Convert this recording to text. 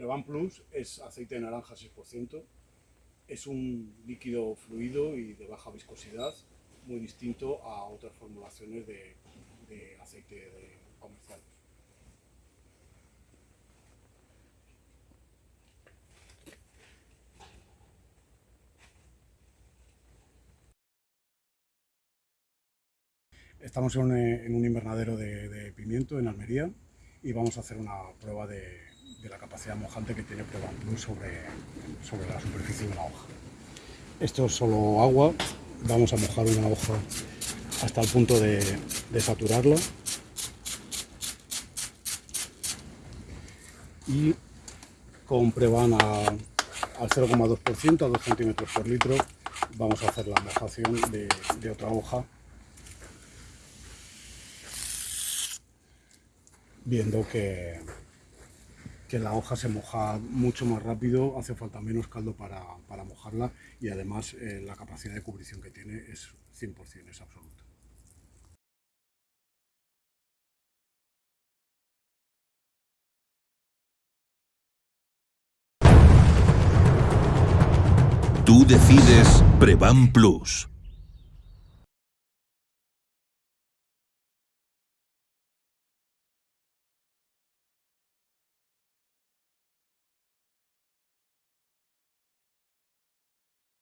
Prevan Plus es aceite de naranja 6%, es un líquido fluido y de baja viscosidad, muy distinto a otras formulaciones de, aceite comercial. Estamos en un, invernadero de, pimiento en Almería y vamos a hacer una prueba de, la capacidad mojante que tiene Prueba Plus sobre, sobre la superficie de una hoja. Esto es solo agua, vamos a mojar una hoja hasta el punto de, saturarla. Y con Prevan al 0,2% a 2 centímetros por litro vamos a hacer la mojación de otra hoja. Viendo que, que la hoja se moja mucho más rápido, hace falta menos caldo para, mojarla y además eh, la capacidad de cubrición que tiene es 100%, es absoluta. Tú decides Prevan Plus.